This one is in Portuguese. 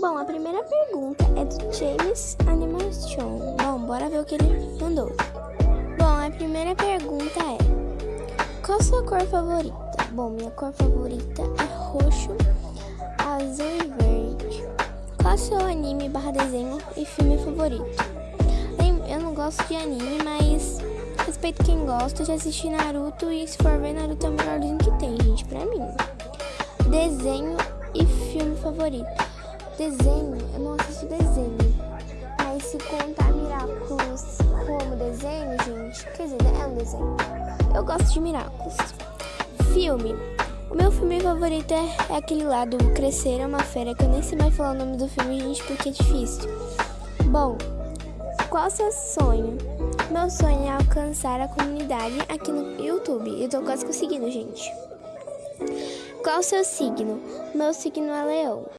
Bom, a primeira pergunta é do James Animation. Bom, bora ver o que ele mandou. Bom, a primeira pergunta é: Qual sua cor favorita? Bom, minha cor favorita é roxo, azul e verde. Qual seu anime barra desenho e filme favorito? Eu não gosto de anime, mas respeito quem gosta. Já assisti Naruto e se for ver Naruto é o melhorzinho que tem, gente, pra mim. Desenho e filme favorito. Desenho, eu não assisto desenho. Mas se contar Miraculous como desenho, gente, quer dizer, é um desenho. Eu gosto de Miraculous. Filme. O meu filme favorito é, é aquele lá do Crescer é uma Fera, que eu nem sei mais falar o nome do filme, gente, porque é difícil. Bom, qual seu sonho? Meu sonho é alcançar a comunidade aqui no YouTube. Eu tô quase conseguindo, gente. Qual o seu signo? Meu signo é leão.